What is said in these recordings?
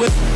We'll.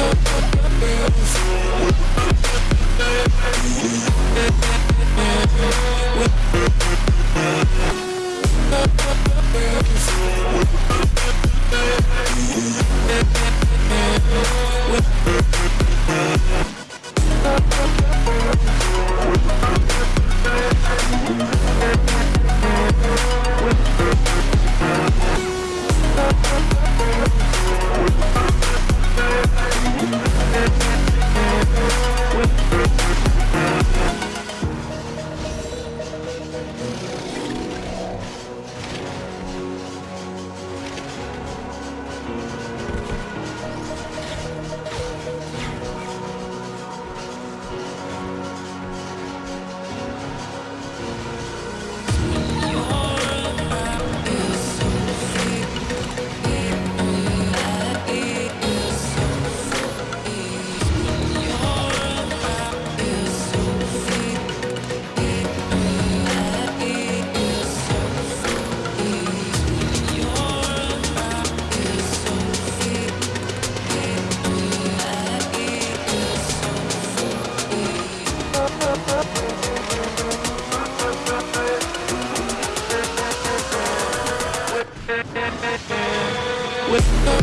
With